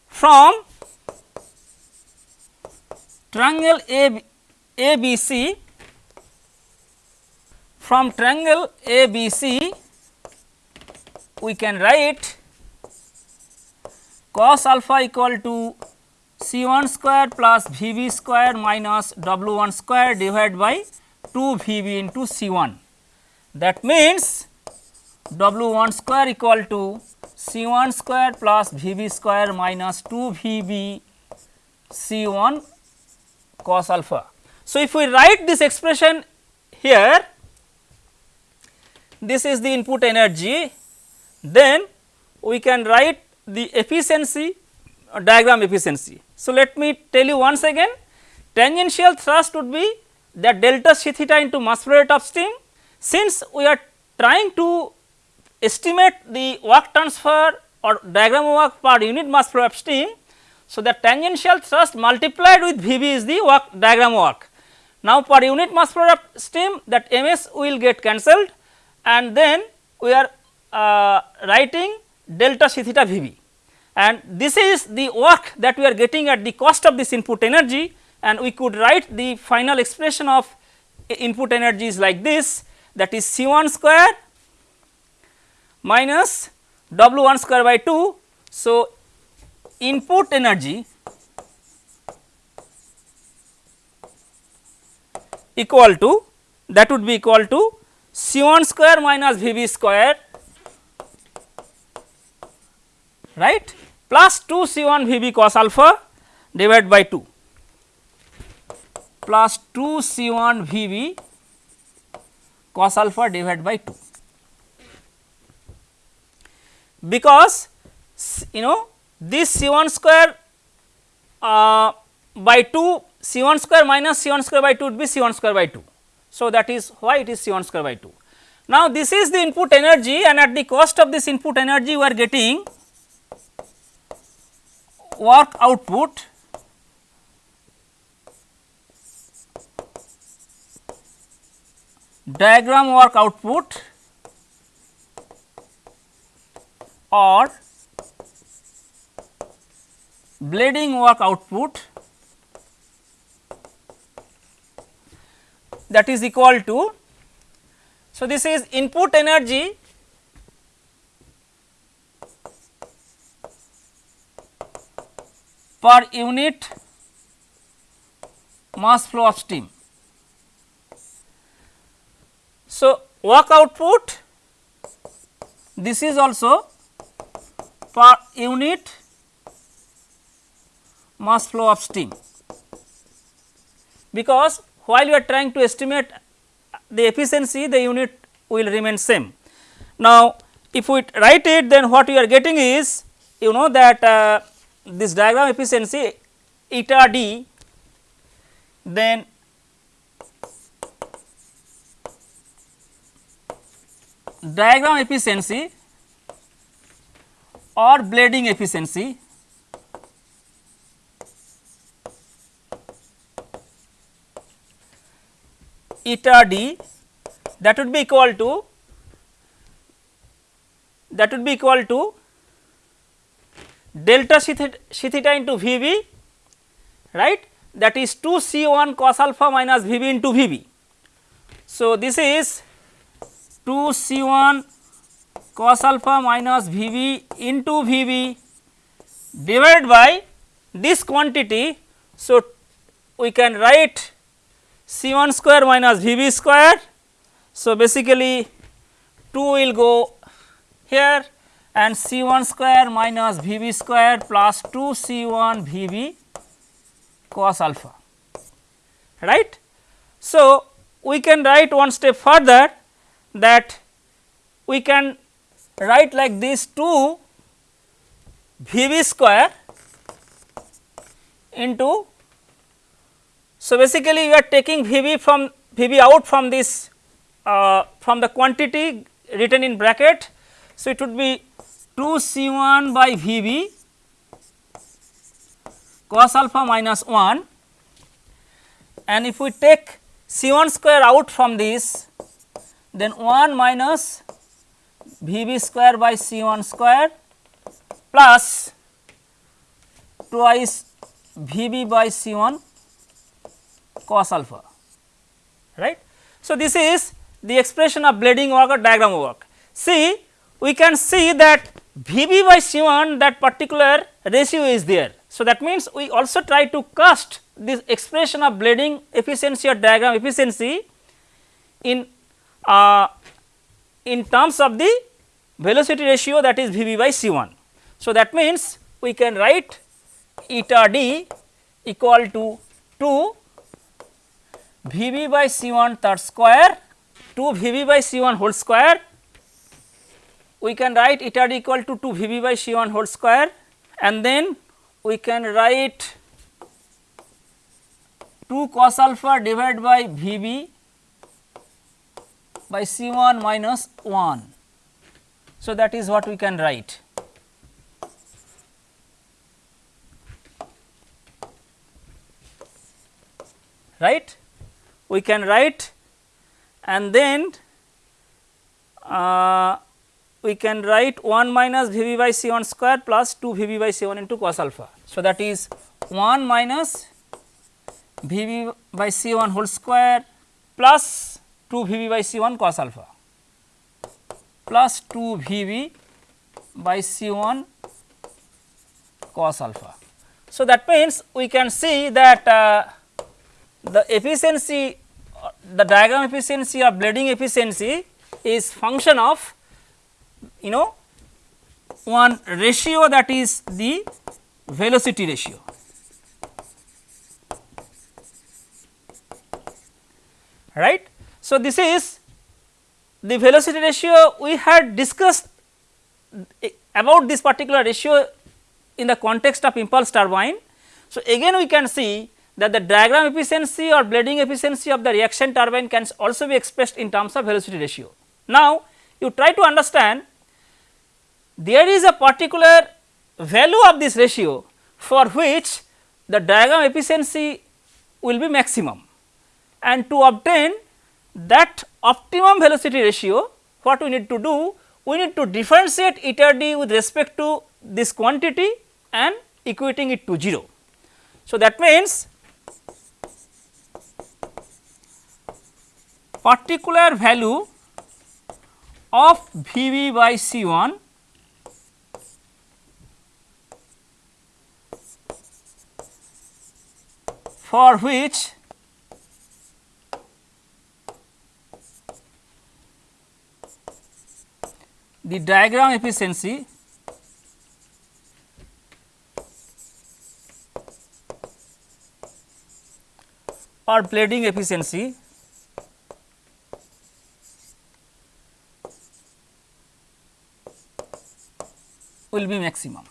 from triangle A, ABC from triangle ABC we can write cos alpha equal to C 1 square plus V b square minus W 1 square divided by 2 V b into C 1. That means, W 1 square equal to C 1 square plus V b square minus 2 V b C 1 cos alpha. So, if we write this expression here this is the input energy then we can write the efficiency uh, diagram efficiency. So, let me tell you once again tangential thrust would be the delta c theta into mass flow rate of steam since we are trying to estimate the work transfer or diagram work per unit mass flow of steam. So, the tangential thrust multiplied with V b is the work diagram work. Now, per unit mass flow of steam that m s will get cancelled and then we are uh, writing delta c theta V b and this is the work that we are getting at the cost of this input energy and we could write the final expression of input energy is like this that is C 1 square minus W 1 square by 2. So, input energy equal to that would be equal to C 1 square minus V b square right? Plus 2 C 1 V b cos alpha divided by 2 plus 2 C 1 V b cos alpha divided by 2 because you know this C 1 square uh, by 2 C 1 square minus C 1 square by 2 would be C 1 square by 2. So, that is why it is C 1 square by 2. Now, this is the input energy and at the cost of this input energy we are getting work output diagram work output or blading work output that is equal to. So, this is input energy per unit mass flow of steam. So, work output this is also per unit mass flow of steam because while you are trying to estimate the efficiency the unit will remain same. Now, if we write it then what we are getting is you know that uh, this diagram efficiency eta d then diagram efficiency or blading efficiency eta d that would be equal to that would be equal to delta c theta c theta into V b right that is 2 C 1 cos alpha minus V b into V b. So, this is 2 C 1 cos alpha minus V b into V b divided by this quantity. So, we can write C 1 square minus V b square. So, basically 2 will go here and C 1 square minus V b square plus 2 C 1 V b cos alpha right. So, we can write one step further that we can write like this 2 V b square into. So, basically we are taking V b from V b out from this uh, from the quantity written in bracket. So, it would be 2 C 1 by V b cos alpha minus 1 and if we take C 1 square out from this then 1 minus V b square by C 1 square plus twice V b by C 1 cos alpha right. So, this is the expression of blading work or diagram work. See we can see that V b by C 1 that particular ratio is there. So, that means we also try to cast this expression of blading efficiency or diagram efficiency in uh, in terms of the velocity ratio that is V b by C 1. So, that means we can write eta d equal to 2 V b by C 1 third square to V b by C 1 whole square. We can write eta d equal to 2 V b by C 1 whole square and then we can write 2 cos alpha divided by V b by C 1 minus 1. So, that is what we can write. Right? We can write and then uh, we can write 1 minus V b by C 1 square plus 2 V b by C 1 into cos alpha. So, that is 1 minus V b by C 1 whole square plus 2 V b by C 1 cos alpha plus 2 V b by C 1 cos alpha. So, that means we can see that uh, the efficiency the diagram efficiency or blading efficiency is function of you know one ratio that is the velocity ratio. right. So, this is the velocity ratio we had discussed about this particular ratio in the context of impulse turbine. So, again we can see that the diagram efficiency or blading efficiency of the reaction turbine can also be expressed in terms of velocity ratio. Now, you try to understand there is a particular value of this ratio for which the diagram efficiency will be maximum and to obtain that optimum velocity ratio what we need to do we need to differentiate eta d with respect to this quantity and equating it to 0. So, that means particular value of V b by C 1 for which the diagram efficiency or blading efficiency will be maximum.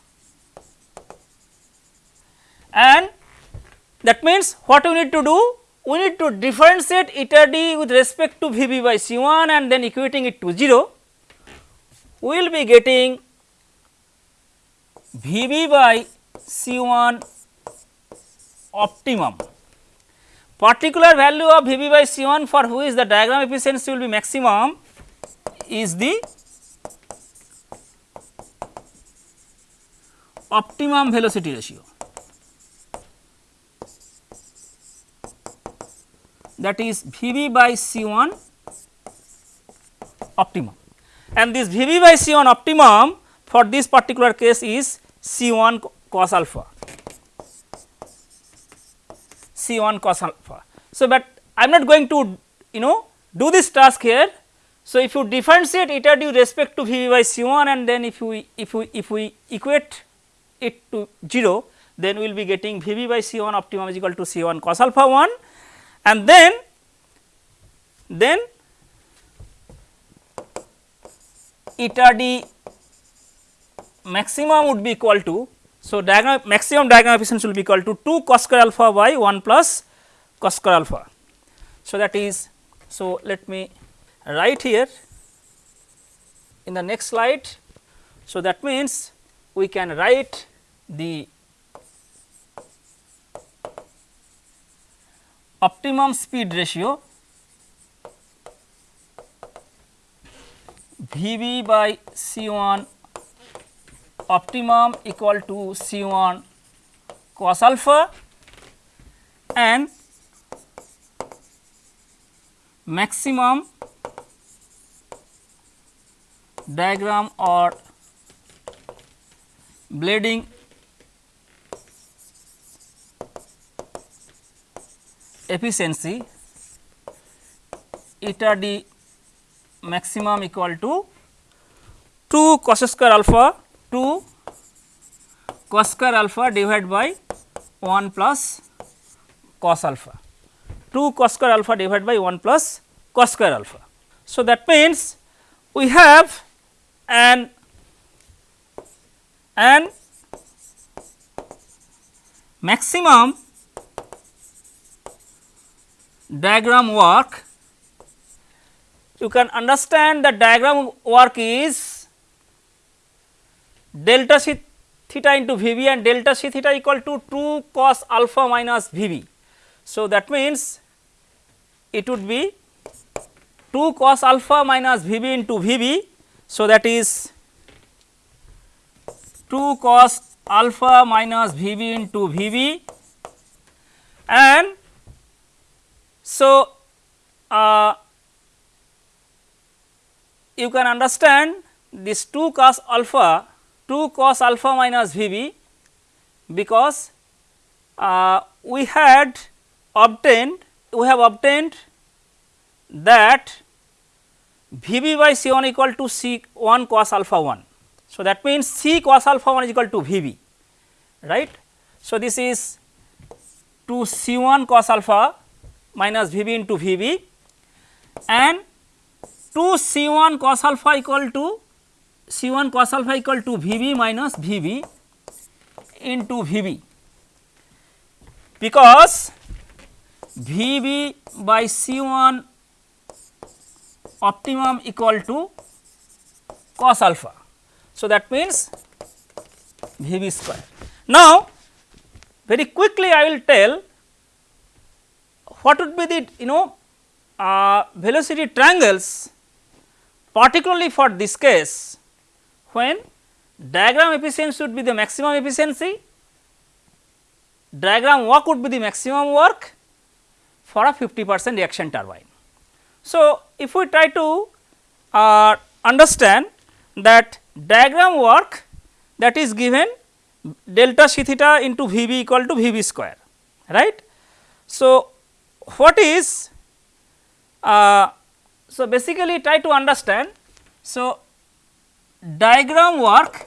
And that means, what we need to do? We need to differentiate eta d with respect to V b by C 1 and then equating it to 0. We will be getting V b by C 1 optimum. Particular value of V b by C 1 for which the diagram efficiency will be maximum is the optimum velocity ratio that is V by C 1 optimum and this V by C 1 optimum for this particular case is C 1 cos alpha C 1 cos alpha. So, but I am not going to you know do this task here. So, if you differentiate eta d with respect to V by C 1 and then if we if we if we equate it to 0 then we will be getting V b by C 1 optimum is equal to C 1 cos alpha 1 and then then eta d maximum would be equal to. So, diagram maximum diagram efficiency will be equal to 2 cos square alpha by 1 plus cos square alpha. So, that is so let me write here in the next slide. So, that means we can write the optimum speed ratio V b by C 1 optimum equal to C 1 cos alpha and maximum diagram or blading efficiency eta d maximum equal to 2 cos square alpha 2 cos square alpha divided by 1 plus cos alpha. 2 cos square alpha divided by 1 plus cos square alpha. So, that means we have an an maximum diagram work you can understand the diagram work is delta c theta into V b and delta c theta equal to 2 cos alpha minus V b. So, that means it would be 2 cos alpha minus V b into V b. So, that is 2 cos alpha minus V b into V b and so uh, you can understand this 2 cos alpha 2 cos alpha minus V b because uh, we had obtained we have obtained that V b by C 1 equal to C 1 cos alpha 1. So, that means C cos alpha 1 is equal to V b right. So, this is 2 C 1 cos alpha minus V b into V b and 2 C 1 cos alpha equal to C 1 cos alpha equal to V b minus V b into V b because V b by C 1 optimum equal to cos alpha. So, that means V b square. Now, very quickly I will tell what would be the you know uh, velocity triangles particularly for this case when diagram efficiency would be the maximum efficiency, diagram work would be the maximum work for a 50 percent reaction turbine. So, if we try to uh, understand that diagram work that is given delta c theta into V b equal to V b square right. So, what is uh, so basically try to understand. So, diagram work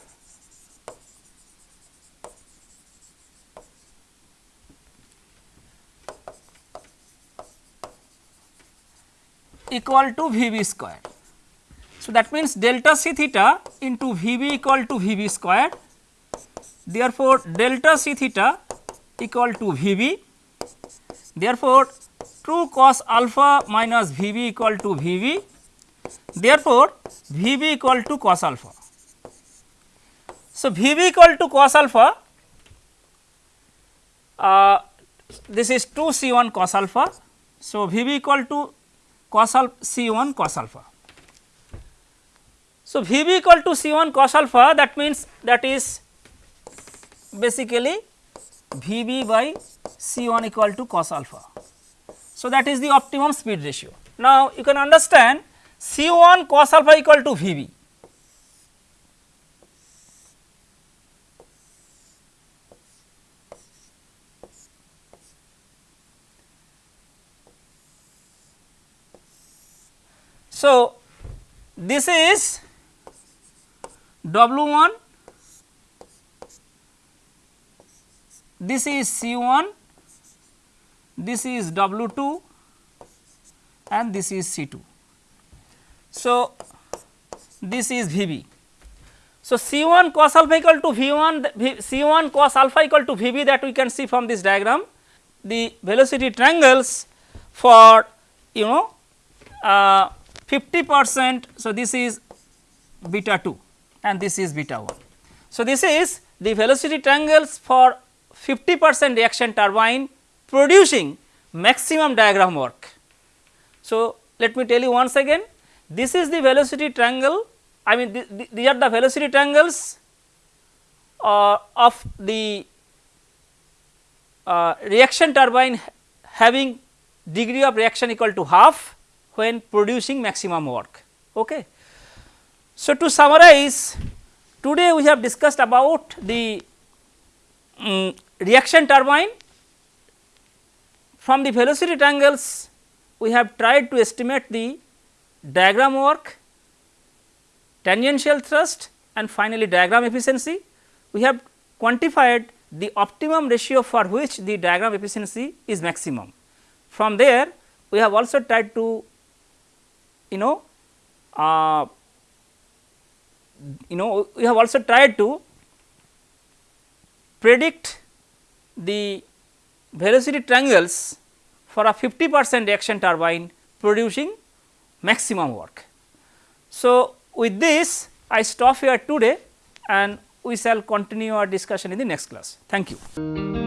equal to V b square. So, that means delta c theta into V b equal to V b square. Therefore, delta c theta equal to V b. Therefore, 2 cos alpha minus V b equal to V b. Therefore, V b equal to cos alpha. So, V b equal to cos alpha uh, this is 2 C 1 cos alpha. So, V b equal to cos alpha C 1 cos alpha. So, V b equal to C 1 cos alpha that means that is basically Vb by C1 equal to cos alpha. So, that is the optimum speed ratio. Now, you can understand C1 cos alpha equal to Vb. So, this is w 1 this is C 1, this is W 2 and this is C 2. So, this is V b. So, C 1 cos alpha equal to V 1 C 1 cos alpha equal to V b that we can see from this diagram. The velocity triangles for you know uh, 50 percent. So, this is beta 2 and this is beta 1. So, this is the velocity triangles for 50 percent reaction turbine producing maximum diagram work. So, let me tell you once again this is the velocity triangle I mean th th these are the velocity triangles uh, of the uh, reaction turbine having degree of reaction equal to half when producing maximum work. Okay. So, to summarize today we have discussed about the um, reaction turbine from the velocity triangles we have tried to estimate the diagram work, tangential thrust and finally diagram efficiency. We have quantified the optimum ratio for which the diagram efficiency is maximum. from there we have also tried to you know uh, you know we have also tried to predict the velocity triangles for a 50 percent reaction turbine producing maximum work. So, with this I stop here today and we shall continue our discussion in the next class. Thank you.